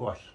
gosto.